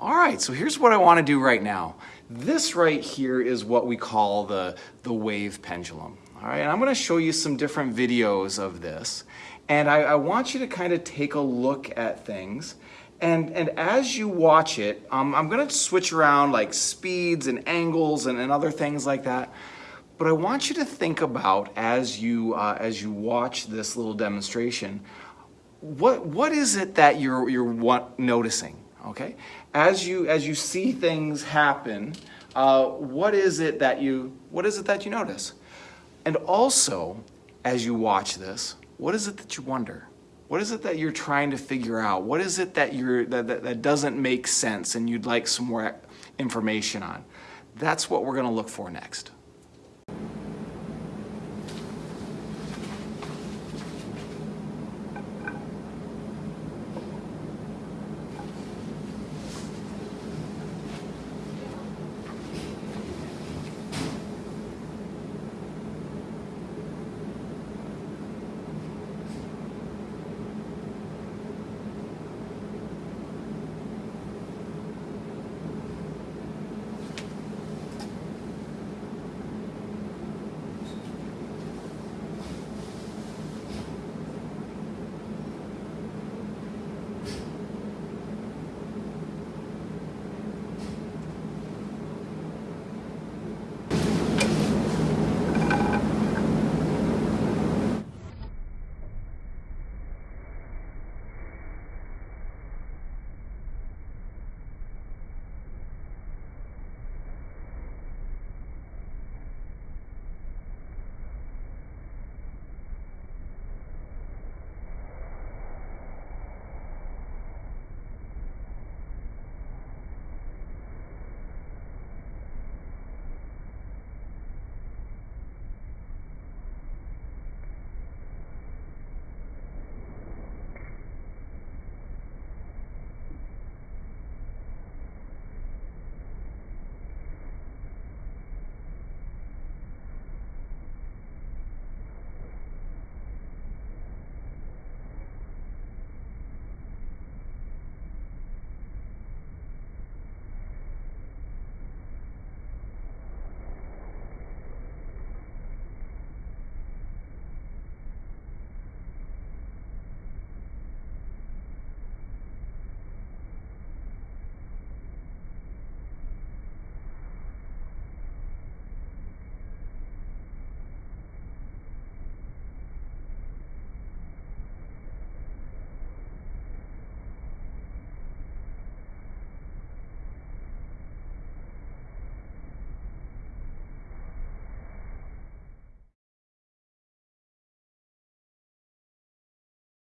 All right, so here's what I want to do right now. This right here is what we call the, the wave pendulum. All right, and I'm going to show you some different videos of this. And I, I want you to kind of take a look at things. And, and as you watch it, um, I'm going to switch around like speeds and angles and, and other things like that. But I want you to think about as you, uh, as you watch this little demonstration, what, what is it that you're, you're noticing? Okay? As you, as you see things happen, uh, what is it that you, what is it that you notice? And also, as you watch this, what is it that you wonder? What is it that you're trying to figure out? What is it that, you're, that, that, that doesn't make sense and you'd like some more information on? That's what we're gonna look for next.